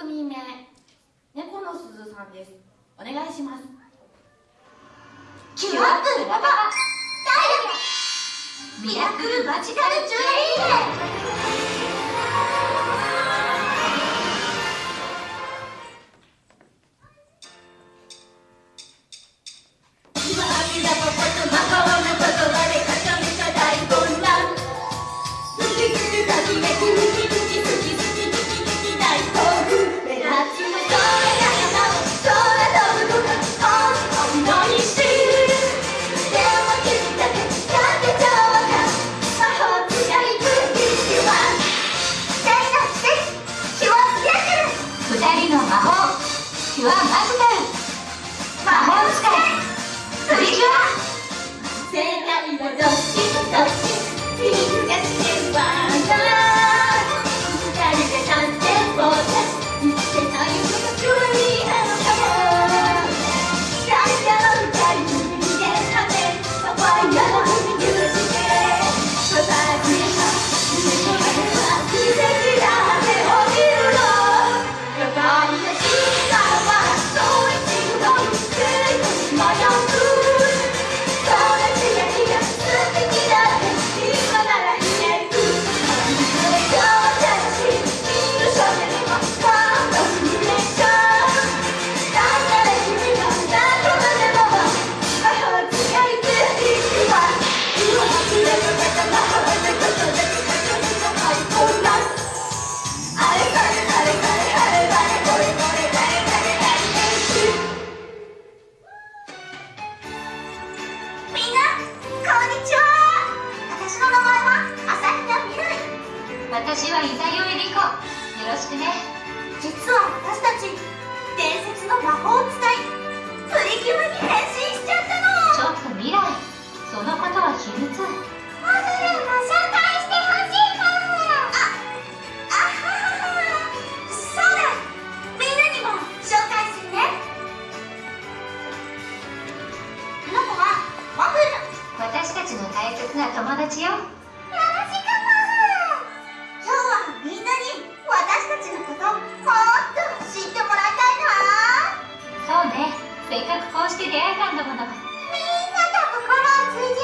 組目猫のすずさんです。お願いします。キュアップダイヤミラクルマジカルジュエリーキ世界はどっちどっち君ちは私の名前は。朝比奈みなり私は伊沢よえり子。よろしくね。実は私たち伝説の魔法使い。プリキュアに変身しちゃったの。ちょっと未来。そのことは秘密。モデルも紹介切な友達よ。よろしく今日はみんなに私たちのこともっと知ってもらいたいな。そうね。せっかくこうして出会えたんだもの。みんなと心を通じ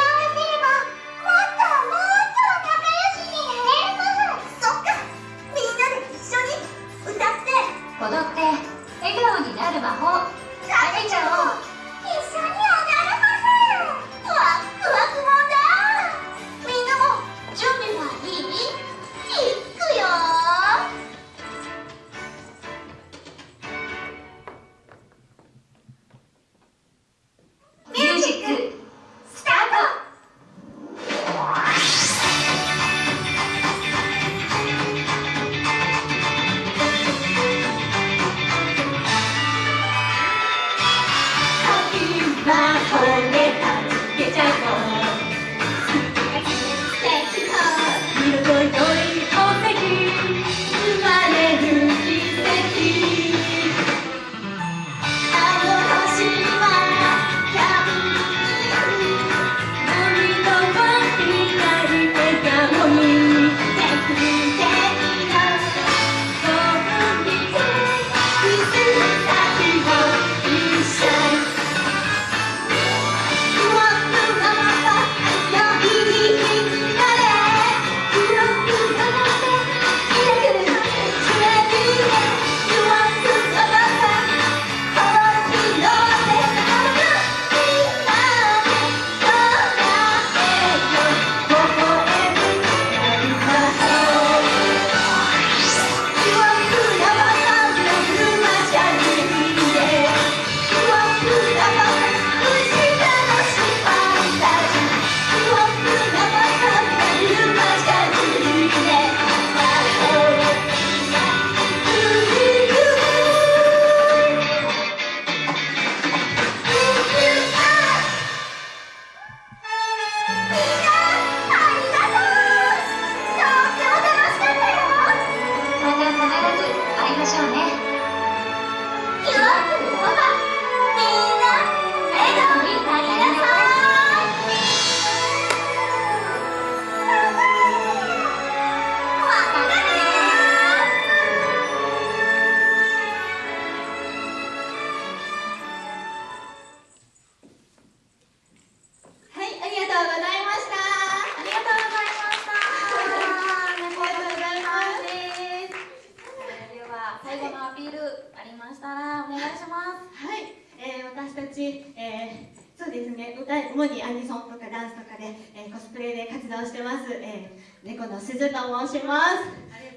主にアニソンとかダンスとかで、えー、コスプレで活動してます、えー、猫の鈴と申します。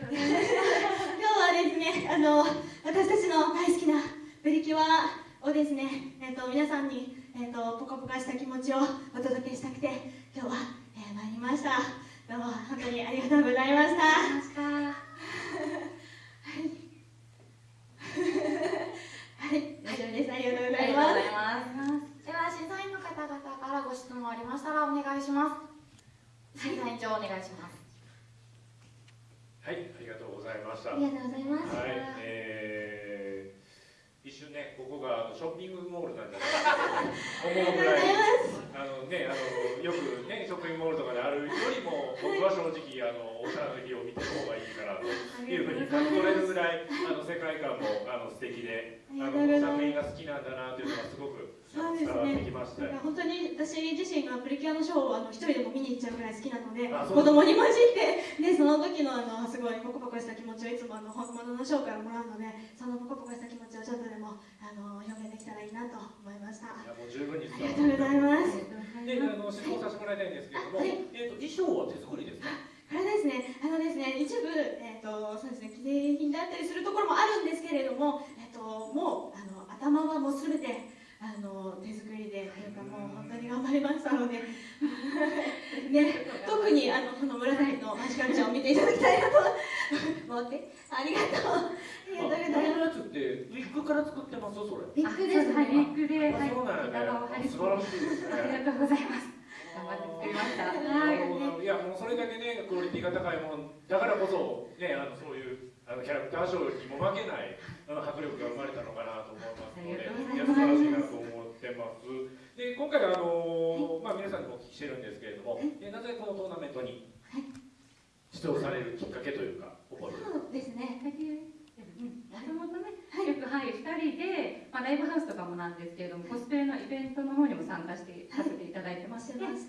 今日はですねあの私たちの大好きなプリキュアをですね、えーと、皆さんに、えーと、ポカポカした気持ちをお届けしたくて今日は、えー、参りました。どうも本当にありがとうございましたはいはい大丈夫ですありがとうございますでは審査員の方々からご質問ありましたらお願いします審査員長お願いしますはい、ありがとうございました。ありがとうございます。はい、えー、一瞬ね、ここがショッピングモールなんじゃないかと思うぐらい、あのね、あのよくね、ショッピングモールとかであるよりも、僕は正直あのおしゃれな日を見てる方がいいかなというふうに感じ取れるぐらい、あの世界観もあの素敵で、あの作品が好きなんだなというのがすごく。そうですね。本当に私自身がプリキュアのショーをあの一人でも見に行っちゃうぐらい好きなので、子供に混じってで その時のあのすごいポコポコした気持ちをいつもあの本物のショーからもらうので、そのポコポコした気持ちをちょっとでもあの表現できたらいいなと思いました。いやもう十分にありがとうございます。で、あの質問させてもらいたいんですけれども、はい、えっ、ー、と衣装は手作りですか？これですね、あのですね、一部、えっ、ー、と、そうですね、記念品だったりするところもあるんですけれども、えっ、ー、と、もう、あの、頭はもうすべて、あの手作りでというかもう本当に頑張りましたので。ね、特にあのこの紫のマジカルちゃんを見ていただきたいなと 思ってありがとうありがとうございます。ってウィッグから作ってます？それ。ウィッグですはい、ウィッグで、はい、そうなんね。素晴らしいですね。ありがとうございます。頑張って作りました。はい。いやもうそれだけねクオリティが高いものだからこそねあのそういうあのキャラクターショーにも負けないあの迫力が生まれたのかなと思いますので、いや素晴らしいなと思ってます。で今回あのまあ皆さんにお聞きしてるんですけれども、えなぜこのトーナメントに出場されるきっかけというか、覚えてそうですね。もともとね、よくはい。2人で、まあ、ライブハウスとかもなんですけれどもコスプレのイベントの方にも参加してさせていただいてまして、はい、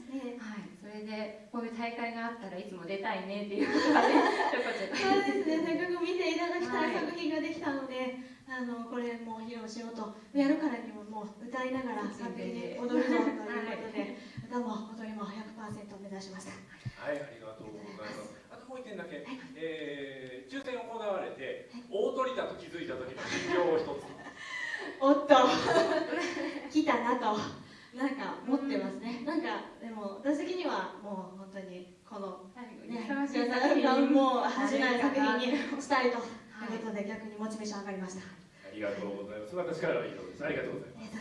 それでこうい。う大会があったらいつも出たいねっていうことがねちょこちょこそうですね。せっかく見ていただきたい作品ができたので、あのこれも披露しようとやるからにももう歌いながら作品で踊るぞということで 歌も踊りも100%目指しました。はいありがとうございますあともう一点だけ、はい、えー、抽選行われて、大鳥だと気づいた時の心境を一つおっと。来たなと。なんか持ってますね、なんかでも私的にはもう本当にこのねもう始まる作品にしたいということで逆にモチベーション上がりました。ありがとうございます。私からは以上です。ありがとうございます